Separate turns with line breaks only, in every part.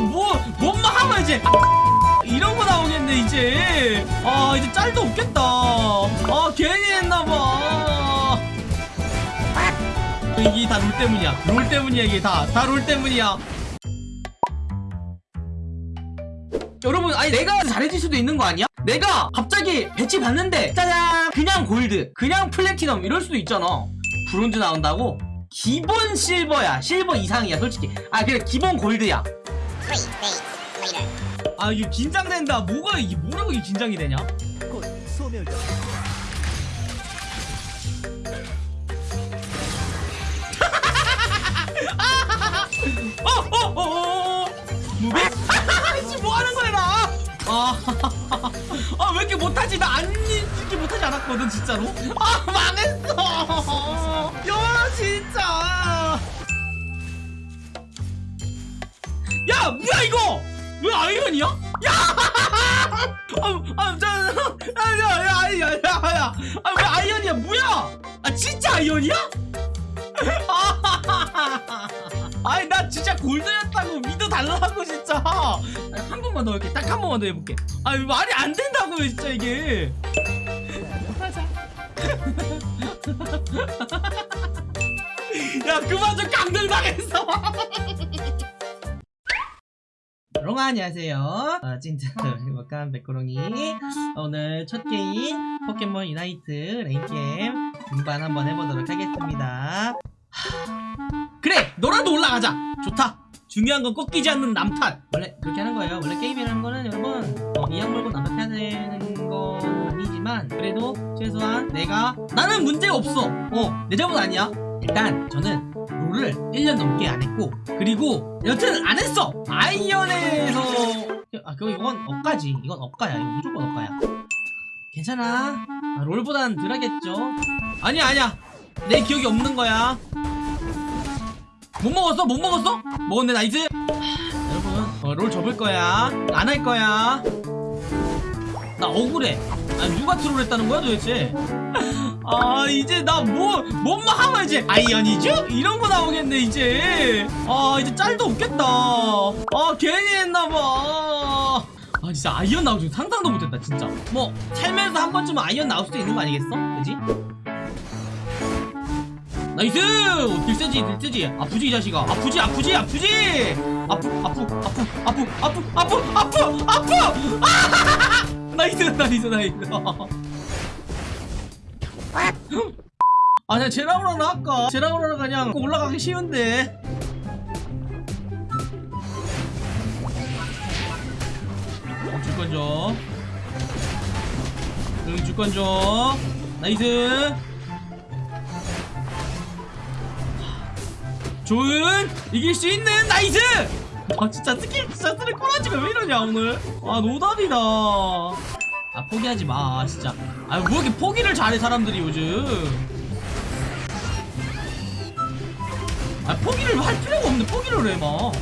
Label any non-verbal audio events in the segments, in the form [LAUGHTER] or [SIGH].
뭐 뭔만 하면 이제. 이런 거 나오겠네 이제. 아 이제 짤도 없겠다. 아 괜히 했나봐. 이게 다 롤 때문이야. 롤 때문이야 이게 다. 다 롤 때문이야. 여러분 아니 내가 잘해질 수도 있는 거 아니야? 내가 갑자기 배치 받는데 짜잔! 그냥 골드 그냥 플래티넘 이럴 수도 있잖아. 브론즈 나온다고? 기본 실버야. 실버 이상이야 솔직히. 아 그래 기본 골드야
Three days later.
아 이게 긴장된다 뭐가 이게 뭐라고 이게 긴장이 되냐
곧 소멸자
어어어어 무비 씨 뭐하는 거야 나 아, [LAUGHS] 아, 왜 이렇게 못하지? 나 안, 이렇게 못하지 않았거든, 진짜로. 아, 망했어. 야, 진짜. 야, 뭐야, 이거? 왜 아이언이야? 야! [LAUGHS] 아, 아, 저, 아, 야, 야, 야, 야, 야. 아, 왜 아이언이야? 뭐야? 아, 진짜 아이언이야? [LAUGHS] 아니 나 진짜 골드였다고 믿어달라고 진짜 한 번만 더 이렇게 딱 한 번만 더 해볼게 아니 말이 안 된다고요 진짜 이게 [LAUGHS] 야 그만 좀 강등당했어 여러분 안녕하세요. 어, 찐트 [LAUGHS] 행복한 백구롱이. 오늘 첫 게임 포켓몬 유나이트 랭게임 등반 한번 해보도록 하겠습니다. 그래 너라도 올라가자. 좋다. 중요한 건 꺾이지 않는 남탓 원래 그렇게 하는 거예요. 원래 게임이라는 거는 여러분 어, 이악 물고 남탓해야 되는 건 아니지만 그래도 최소한 내가 나는 문제 없어. 어 내 잘못 아니야. 일단 저는 롤을 1년 넘게 안 했고 그리고 여튼 안 했어! 아이언에서! 아 그거 이건 억까지. 이건 억가야. 이건 무조건 억가야. 괜찮아. 아, 롤보단 덜 하겠죠? 아니야 아니야. 내 기억이 없는 거야. 못 먹었어? 못 먹었어? 먹었네 nice. 하, 여러분 어, 롤 접을 거야. 안 할 거야 나 억울해. 아 누가 트롤 했다는 거야 도대체? [LAUGHS] 아 이제 나 뭐 뭔만 하면 이제? 아이언이죠? 이런 거 나오겠네 이제. 아 이제 짤도 없겠다. 아 괜히 했나봐. 아 진짜 아이언 줄 상상도 못했다 진짜. 뭐 살면서 한 번쯤은 아이언 나올 수도 있는 거 아니겠어? 그지? Nice! 딜세지 딜세지. 아프지 이 자식아. 아프지 아프지 아프지! 아프 아프 아프 아프 아프 아프 아프 아프! 아! Nice nice nice. 아 그냥 제라우라나 할까? 제라우라나 그냥 올라가기 쉬운데. 어, 줄건 줘 응, 줄건 줘 nice. 조은 이길 수 있는 nice 아 진짜 스킬 진짜 쓰는 꼬라지가 왜 이러냐 오늘? 아 노답이다. 아 포기하지 마 진짜. 아 뭐 이렇게 포기를 잘해 사람들이 요즘? 아 포기를 할 필요가 없는데 포기를 해 막.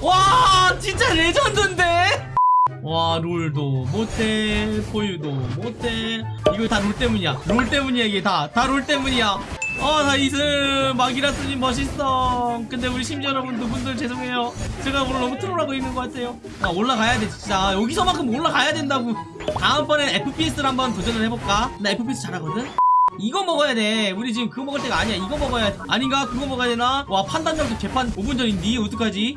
와 진짜 레전드인데 와 롤도 못해. 포유도 못해. 이거 다 롤 때문이야. 롤 때문이야 이게 다. 다 롤 때문이야. 어 nice 마기라스님 멋있어. 근데 우리 심지어 여러분 두 분들 죄송해요. 제가 오늘 너무 troll하고 있는 것 같아요. 아, 올라가야 돼 진짜. 여기서만큼 올라가야 된다고. 다음번엔 FPS를 한번 도전을 해볼까? 나 FPS 잘하거든? 이거 먹어야 돼. 우리 지금 그거 먹을 때가 아니야. 이거 먹어야 돼. 아닌가? 그거 먹어야 되나? 와 판단력도 개판 5분 전인데 어떡하지?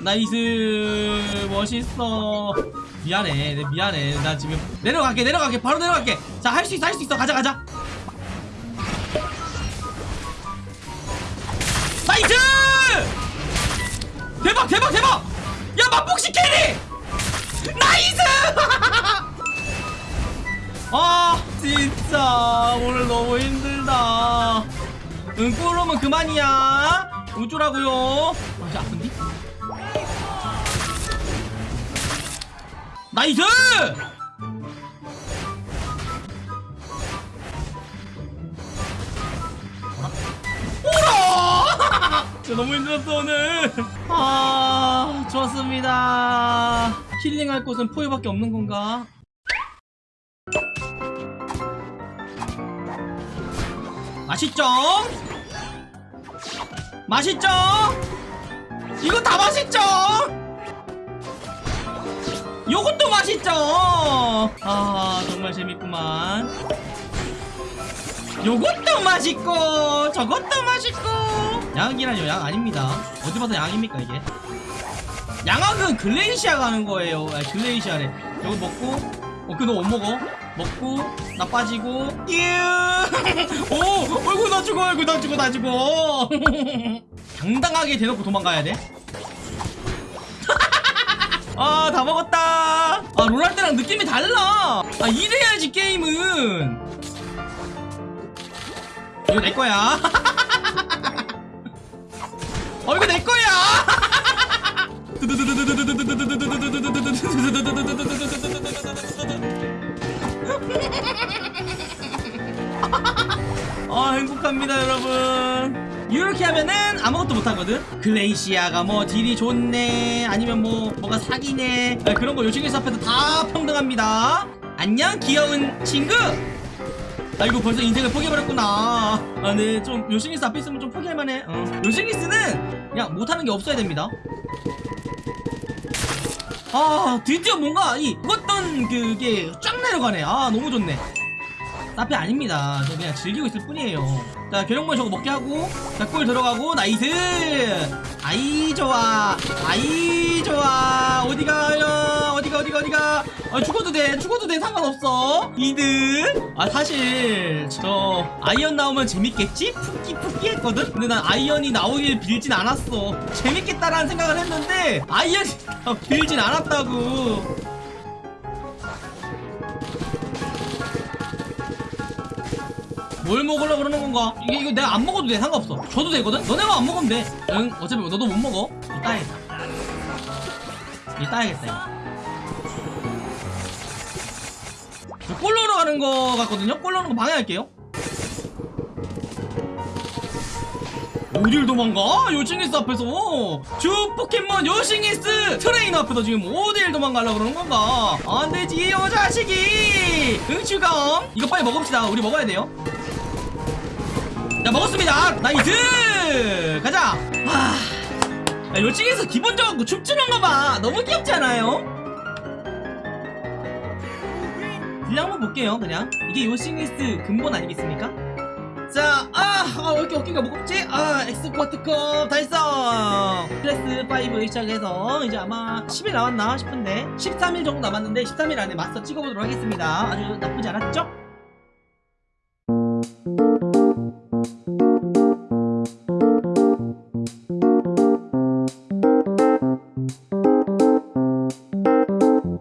nice. 멋있어. 미안해. 내 미안해. 나 지금 내려갈게. 내려갈게. 바로 내려갈게. 자 할 수 있어. 할 수 있어. 가자 가자. Nice! 대박 대박 대박! 야 마폭시 carry! Nice! [LAUGHS] 아 진짜. 오늘 너무 힘들다. 응 골 넣으면 그만이야. 어쩌라고요. 아 이제 아픈디? Nice! 오라! [LAUGHS] 진짜 너무 힘들었어 오늘 아 좋았습니다 힐링할 곳은 포유밖에 없는 건가? 맛있죠? 맛있죠? 요것도 맛있죠? 아 정말 재밌구만. 요것도 맛있고 저것도 맛있고. 양이라뇨 양 아닙니다. 어디 봐서 양입니까 이게? 양악은 글레이시아가 하는 거예요. 아, 글레이시아래. 이거 먹고 어 그거 못 먹어? 먹고 나 빠지고 [LAUGHS] 오 어이구 나 죽어 어이구 나 죽어 나 죽어. [LAUGHS] 당당하게 대놓고 도망가야 돼 아, 다 먹었다. 아, 롤할 때랑 느낌이 달라. 아, 이래야지, 게임은. 이거 내 거야. [LAUGHS] 어, 이거 내 거야. [LAUGHS] 아, 행복합니다, 여러분. 이렇게 하면은 아무것도 못하거든? 글레이시아가 뭐 딜이 좋네 아니면 뭐 뭐가 사기네. 아, 그런 거 요식에서 앞에서 다 평등합니다. 안녕 귀여운 친구! 아이고 벌써 인생을 포기해버렸구나. 아 네 좀 요싱리스 앞에 있으면 좀 포기할만해. 어. 요싱리스는 그냥 못하는 게 없어야 됩니다. 아 드디어 뭔가 이 어떤 그게 쫙 내려가네. 아 너무 좋네 나피 아닙니다. 저 그냥 즐기고 있을 뿐이에요. 자, 계룡만 저거 먹게 하고, 자, 골 들어가고, 나이스! 아이, 좋아! 아이, 좋아! 어디 가요? 어디가, 어디가, 어디가? 아, 죽어도 돼, 죽어도 돼, 상관없어! 이득! 아, 사실, 저, 아이언 나오면 재밌겠지? 푸끼, 푸끼 했거든? 근데 난 아이언이 나오길 빌진 않았어. 재밌겠다라는 생각을 했는데, 아이언이 [LAUGHS] 빌진 않았다고. 뭘 먹으려고 그러는 건가? 이게 이거 내가 안 먹어도 돼. 상관없어. 줘도 되거든? 너네가 안 먹으면 돼 응 어차피 너도 못 먹어. 이 따야겠다. 이 따야겠다 이거. 골 넣으러 가는 거 같거든요? 골 넣는 거 방해할게요. 어딜 도망가? 요씽리스 앞에서. 주 포켓몬 요씽리스 트레이너 앞에서 지금 어딜 도망가려고 그러는 건가? 안되지 요 자식이! 응추검 이거 빨리 먹읍시다. 우리 먹어야 돼요 자 먹었습니다 nice 가자 아 야, 요씽리스 기본적으로 춤추는 거봐 너무 귀엽지 않아요? 딜량 한번 볼게요 그냥 이게 요씽리스 근본 아니겠습니까? 자, 아, 아, 왜 이렇게 어깨가 무겁지? 아, 엑스쿼트컵 달성! 클래스 5 시작해서 이제 아마 10일 남았나 싶은데 13일 정도 남았는데 13일 안에 마스터 찍어보도록 하겠습니다. 아주 나쁘지 않았죠?